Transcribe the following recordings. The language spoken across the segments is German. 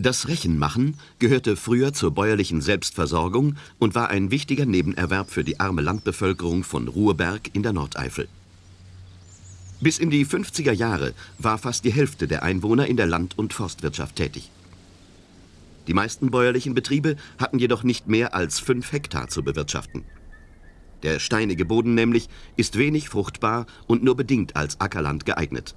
Das Rechenmachen gehörte früher zur bäuerlichen Selbstversorgung und war ein wichtiger Nebenerwerb für die arme Landbevölkerung von Ruhrberg in der Nordeifel. Bis in die 50er Jahre war fast die Hälfte der Einwohner in der Land- und Forstwirtschaft tätig. Die meisten bäuerlichen Betriebe hatten jedoch nicht mehr als fünf Hektar zu bewirtschaften. Der steinige Boden nämlich ist wenig fruchtbar und nur bedingt als Ackerland geeignet.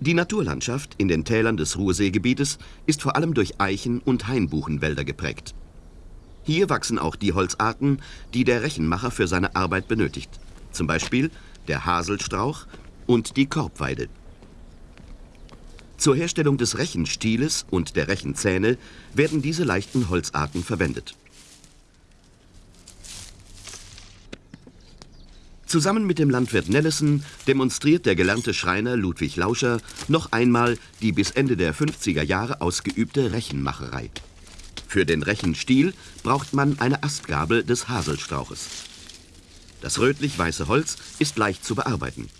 Die Naturlandschaft in den Tälern des Ruhrseegebietes ist vor allem durch Eichen- und Hainbuchenwälder geprägt. Hier wachsen auch die Holzarten, die der Rechenmacher für seine Arbeit benötigt. Zum Beispiel der Haselstrauch und die Korbweide. Zur Herstellung des Rechenstieles und der Rechenzähne werden diese leichten Holzarten verwendet. Zusammen mit dem Landwirt Nellesen demonstriert der gelernte Schreiner Ludwig Lauscher noch einmal die bis Ende der 50er Jahre ausgeübte Rechenmacherei. Für den Rechenstiel braucht man eine Astgabel des Haselstrauches. Das rötlich-weiße Holz ist leicht zu bearbeiten.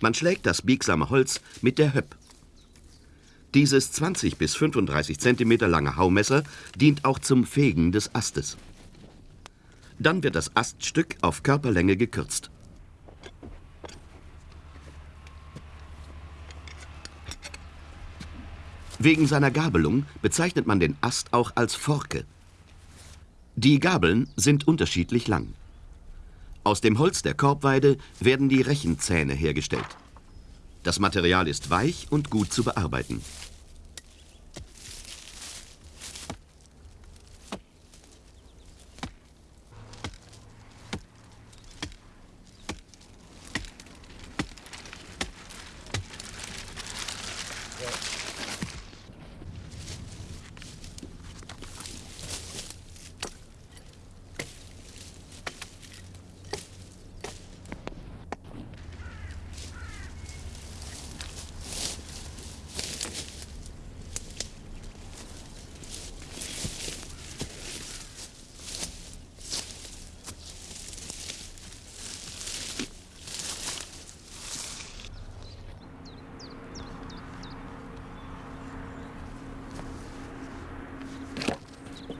Man schlägt das biegsame Holz mit der Höpp. Dieses 20 bis 35 cm lange Haumesser dient auch zum Fegen des Astes. Dann wird das Aststück auf Körperlänge gekürzt. Wegen seiner Gabelung bezeichnet man den Ast auch als Forke. Die Gabeln sind unterschiedlich lang. Aus dem Holz der Korbweide werden die Rechenzähne hergestellt. Das Material ist weich und gut zu bearbeiten.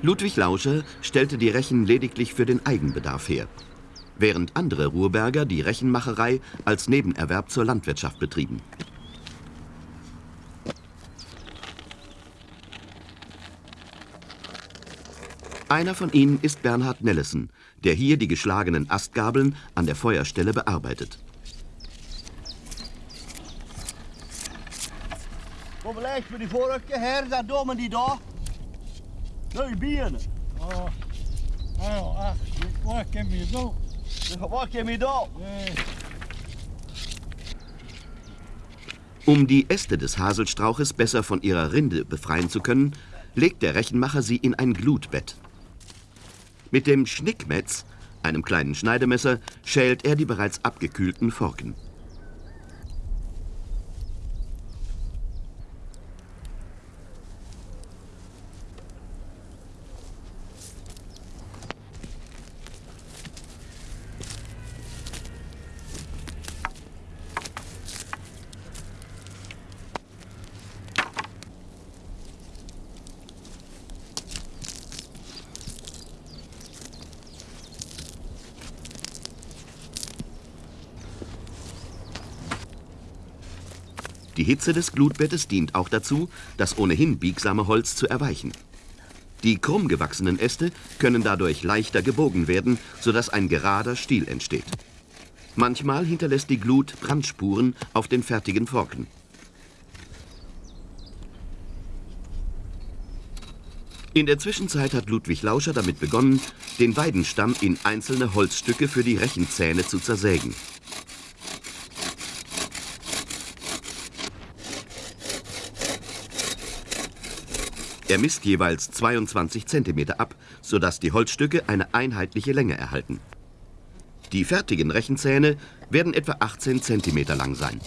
Ludwig Lauscher stellte die Rechen lediglich für den Eigenbedarf her, während andere Ruhrberger die Rechenmacherei als Nebenerwerb zur Landwirtschaft betrieben. Einer von ihnen ist Bernhard Nellesen, der hier die geschlagenen Astgabeln an der Feuerstelle bearbeitet. Kom lijkt me die vorige her, dat domen die da. Nee, bieren. Oh, oh, ach, waar ken je zo? Wat kem je da? Nee. Um die Äste des Haselstrauches besser von ihrer Rinde befreien zu können, legt der Rechenmacher sie in ein Glutbett. Mit dem Schnickmetz, einem kleinen Schneidemesser, schält er die bereits abgekühlten Forken. Die Hitze des Glutbettes dient auch dazu, das ohnehin biegsame Holz zu erweichen. Die krumm gewachsenen Äste können dadurch leichter gebogen werden, sodass ein gerader Stiel entsteht. Manchmal hinterlässt die Glut Brandspuren auf den fertigen Forken. In der Zwischenzeit hat Ludwig Lauscher damit begonnen, den Weidenstamm in einzelne Holzstücke für die Rechenzähne zu zersägen. Er misst jeweils 22 cm ab, sodass die Holzstücke eine einheitliche Länge erhalten. Die fertigen Rechenzähne werden etwa 18 cm lang sein.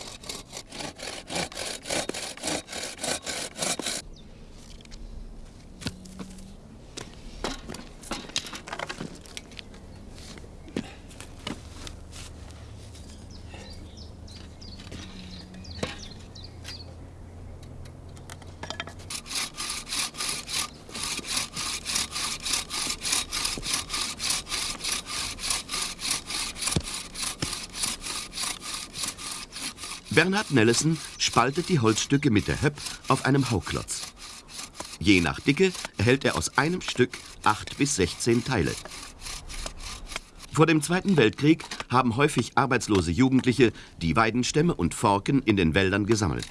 Bernhard Nellesen spaltet die Holzstücke mit der Höpp auf einem Hauklotz. Je nach Dicke erhält er aus einem Stück 8 bis 16 Teile. Vor dem Zweiten Weltkrieg haben häufig arbeitslose Jugendliche die Weidenstämme und Forken in den Wäldern gesammelt.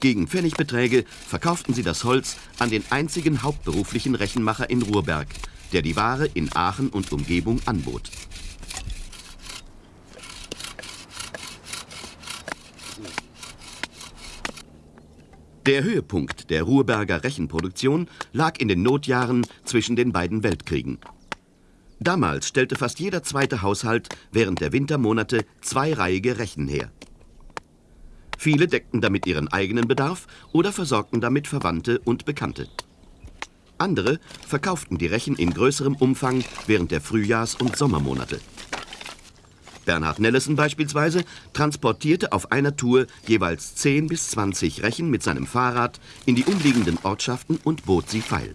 Gegen Pfennigbeträge verkauften sie das Holz an den einzigen hauptberuflichen Rechenmacher in Ruhrberg, der die Ware in Aachen und Umgebung anbot. Der Höhepunkt der Ruhrberger Rechenproduktion lag in den Notjahren zwischen den beiden Weltkriegen. Damals stellte fast jeder zweite Haushalt während der Wintermonate zweireihige Rechen her. Viele deckten damit ihren eigenen Bedarf oder versorgten damit Verwandte und Bekannte. Andere verkauften die Rechen in größerem Umfang während der Frühjahrs- und Sommermonate. Bernhard Nellesen beispielsweise transportierte auf einer Tour jeweils 10 bis 20 Rechen mit seinem Fahrrad in die umliegenden Ortschaften und bot sie feil.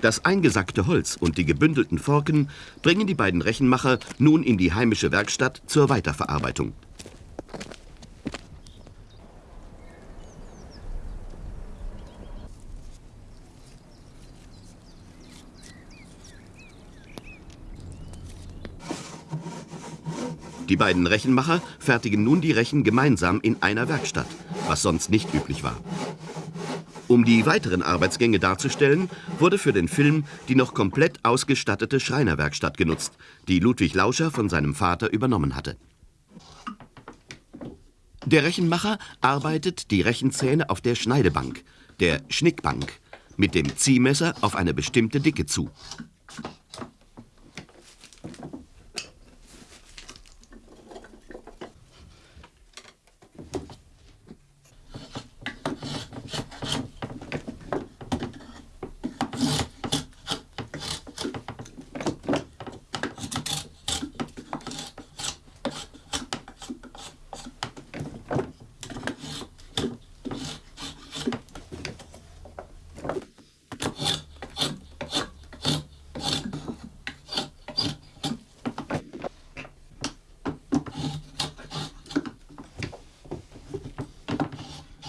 Das eingesackte Holz und die gebündelten Forken bringen die beiden Rechenmacher nun in die heimische Werkstatt zur Weiterverarbeitung. Die beiden Rechenmacher fertigen nun die Rechen gemeinsam in einer Werkstatt, was sonst nicht üblich war. Um die weiteren Arbeitsgänge darzustellen, wurde für den Film die noch komplett ausgestattete Schreinerwerkstatt genutzt, die Ludwig Lauscher von seinem Vater übernommen hatte. Der Rechenmacher arbeitet die Rechenzähne auf der Schneidebank, der Schnickbank, mit dem Ziehmesser auf eine bestimmte Dicke zu.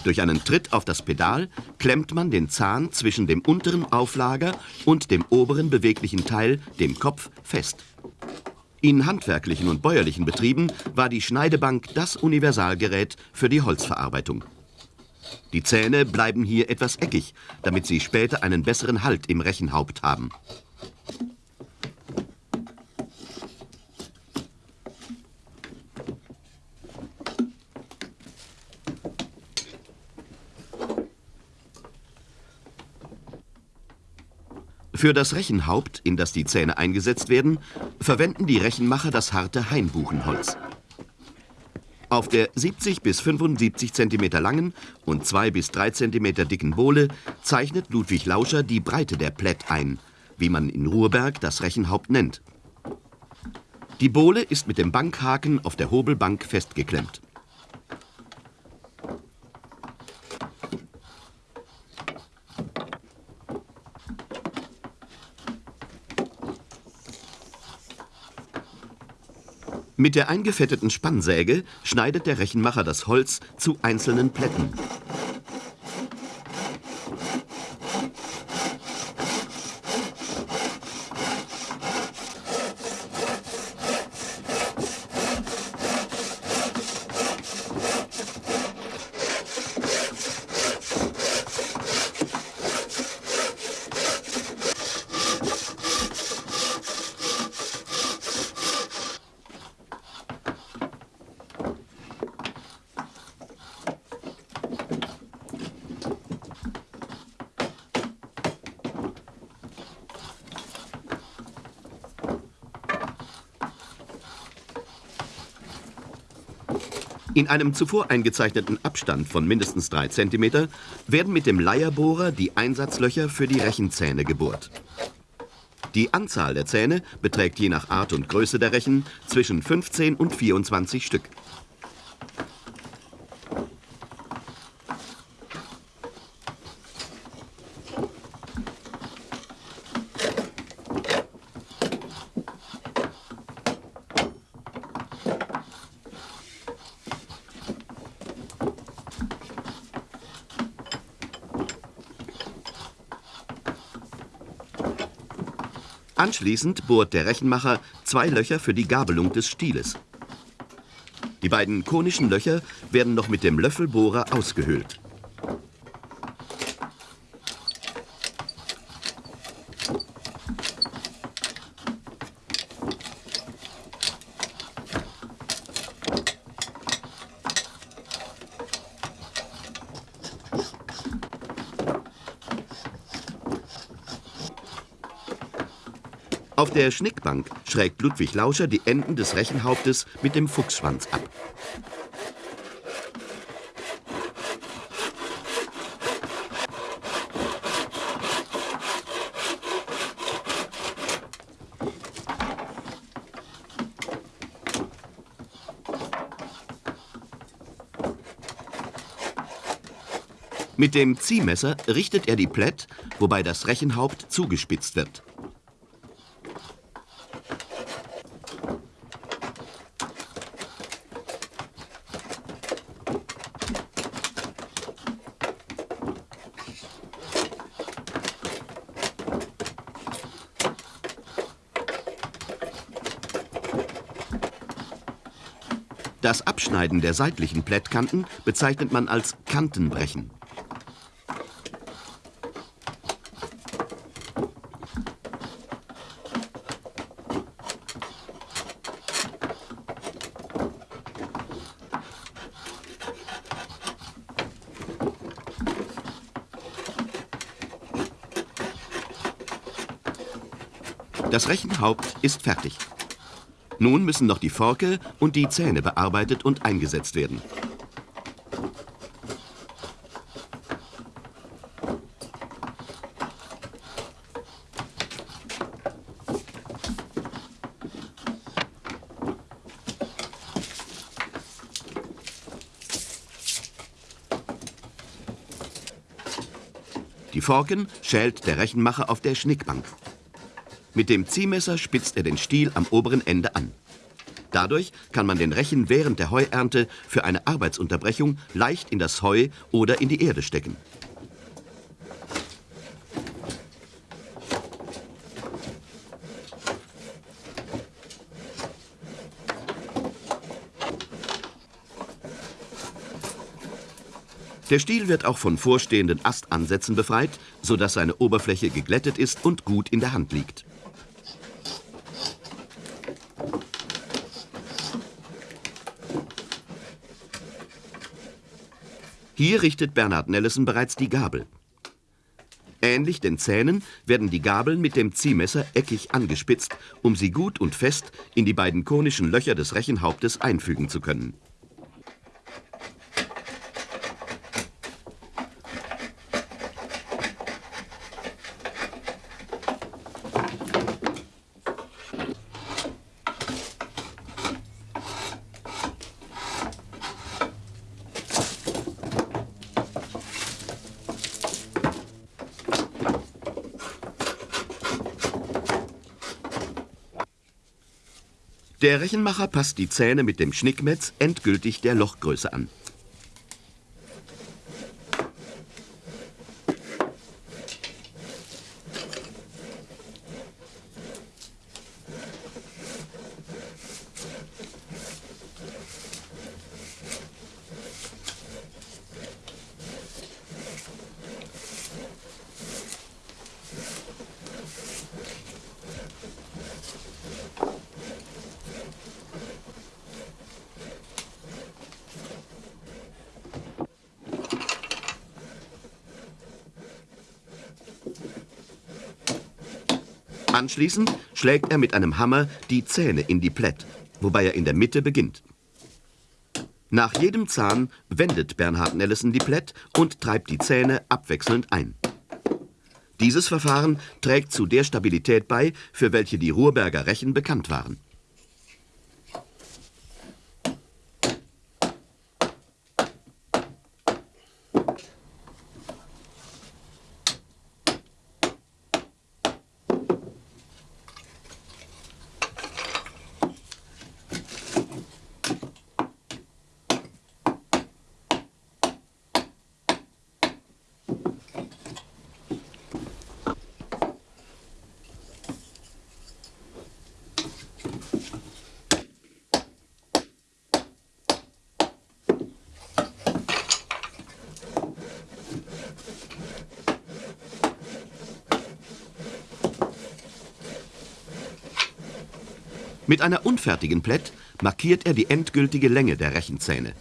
Durch einen Tritt auf das Pedal klemmt man den Zahn zwischen dem unteren Auflager und dem oberen beweglichen Teil, dem Kopf, fest. In handwerklichen und bäuerlichen Betrieben war die Schneidebank das Universalgerät für die Holzverarbeitung. Die Zähne bleiben hier etwas eckig, damit sie später einen besseren Halt im Rechenhaupt haben. Für das Rechenhaupt, in das die Zähne eingesetzt werden, verwenden die Rechenmacher das harte Hainbuchenholz. Auf der 70 bis 75 cm langen und 2 bis 3 cm dicken Bohle zeichnet Ludwig Lauscher die Breite der Plätt ein, wie man in Ruhrberg das Rechenhaupt nennt. Die Bohle ist mit dem Bankhaken auf der Hobelbank festgeklemmt. Mit der eingefetteten Spannsäge schneidet der Rechenmacher das Holz zu einzelnen Plätten. In einem zuvor eingezeichneten Abstand von mindestens 3 cm werden mit dem Leierbohrer die Einsatzlöcher für die Rechenzähne gebohrt. Die Anzahl der Zähne beträgt je nach Art und Größe der Rechen zwischen 15 und 24 Stück. Anschließend bohrt der Rechenmacher zwei Löcher für die Gabelung des Stieles. Die beiden konischen Löcher werden noch mit dem Löffelbohrer ausgehöhlt. Auf der Schnickbank schrägt Ludwig Lauscher die Enden des Rechenhauptes mit dem Fuchsschwanz ab. Mit dem Ziehmesser richtet er die Plätt, wobei das Rechenhaupt zugespitzt wird. Das Abschneiden der seitlichen Plättkanten bezeichnet man als Kantenbrechen. Das Rechenhaupt ist fertig. Nun müssen noch die Forke und die Zähne bearbeitet und eingesetzt werden. Die Forken schält der Rechenmacher auf der Schnickbank. Mit dem Ziehmesser spitzt er den Stiel am oberen Ende an. Dadurch kann man den Rechen während der Heuernte für eine Arbeitsunterbrechung leicht in das Heu oder in die Erde stecken. Der Stiel wird auch von vorstehenden Astansätzen befreit, sodass seine Oberfläche geglättet ist und gut in der Hand liegt. Hier richtet Bernhard Nellesen bereits die Gabel. Ähnlich den Zähnen werden die Gabeln mit dem Ziehmesser eckig angespitzt, um sie gut und fest in die beiden konischen Löcher des Rechenhauptes einfügen zu können. Der Rechenmacher passt die Zähne mit dem Schnickmetz endgültig der Lochgröße an. Anschließend schlägt er mit einem Hammer die Zähne in die Plätt, wobei er in der Mitte beginnt. Nach jedem Zahn wendet Bernhard Nellesen die Plätt und treibt die Zähne abwechselnd ein. Dieses Verfahren trägt zu der Stabilität bei, für welche die Ruhrberger Rechen bekannt waren. Mit einer unfertigen Plätt markiert er die endgültige Länge der Rechenzähne.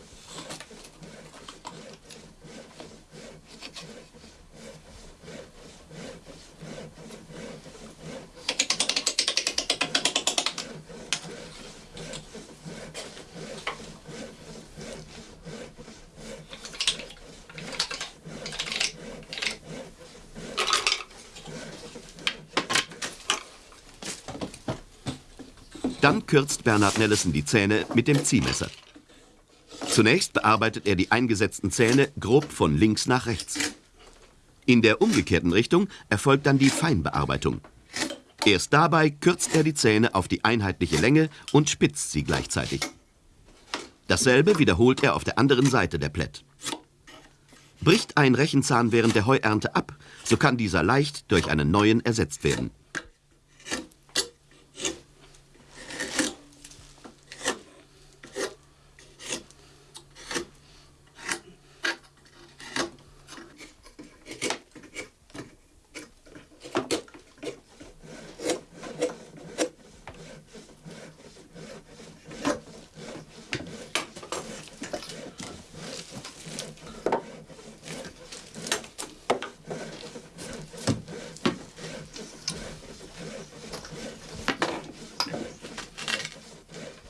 Dann kürzt Bernhard Nellesen die Zähne mit dem Ziehmesser. Zunächst bearbeitet er die eingesetzten Zähne grob von links nach rechts. In der umgekehrten Richtung erfolgt dann die Feinbearbeitung. Erst dabei kürzt er die Zähne auf die einheitliche Länge und spitzt sie gleichzeitig. Dasselbe wiederholt er auf der anderen Seite der Plätt. Bricht ein Rechenzahn während der Heuernte ab, so kann dieser leicht durch einen neuen ersetzt werden.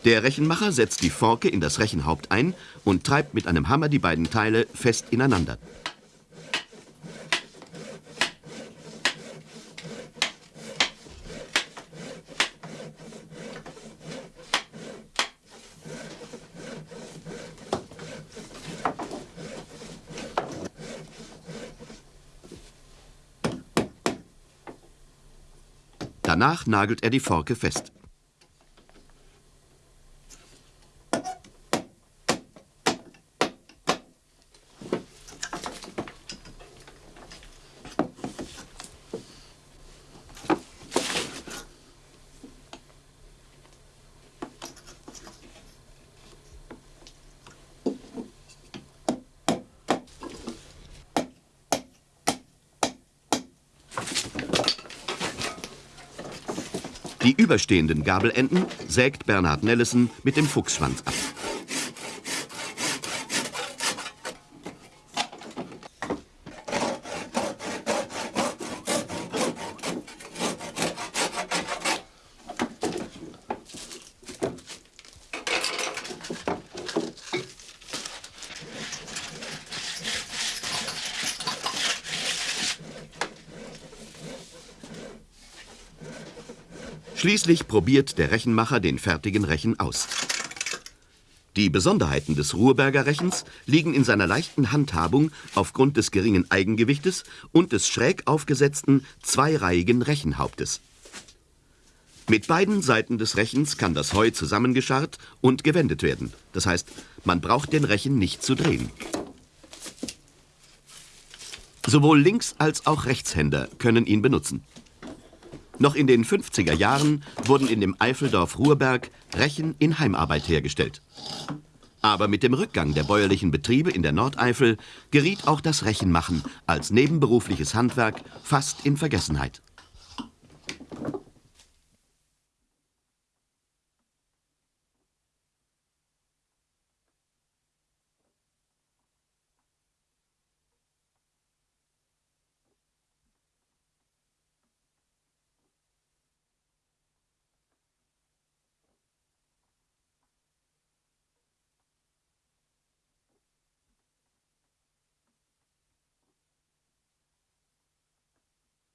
Der Rechenmacher setzt die Forke in das Rechenhaupt ein und treibt mit einem Hammer die beiden Teile fest ineinander. Danach nagelt er die Forke fest. Die überstehenden Gabelenden sägt Bernhard Nellesen mit dem Fuchsschwanz ab. Schließlich probiert der Rechenmacher den fertigen Rechen aus. Die Besonderheiten des Ruhrberger Rechens liegen in seiner leichten Handhabung aufgrund des geringen Eigengewichtes und des schräg aufgesetzten, zweireihigen Rechenhauptes. Mit beiden Seiten des Rechens kann das Heu zusammengescharrt und gewendet werden. Das heißt, man braucht den Rechen nicht zu drehen. Sowohl Links- als auch Rechtshänder können ihn benutzen. Noch in den 50er Jahren wurden in dem Eifeldorf Ruhrberg Rechen in Heimarbeit hergestellt. Aber mit dem Rückgang der bäuerlichen Betriebe in der Nordeifel geriet auch das Rechenmachen als nebenberufliches Handwerk fast in Vergessenheit.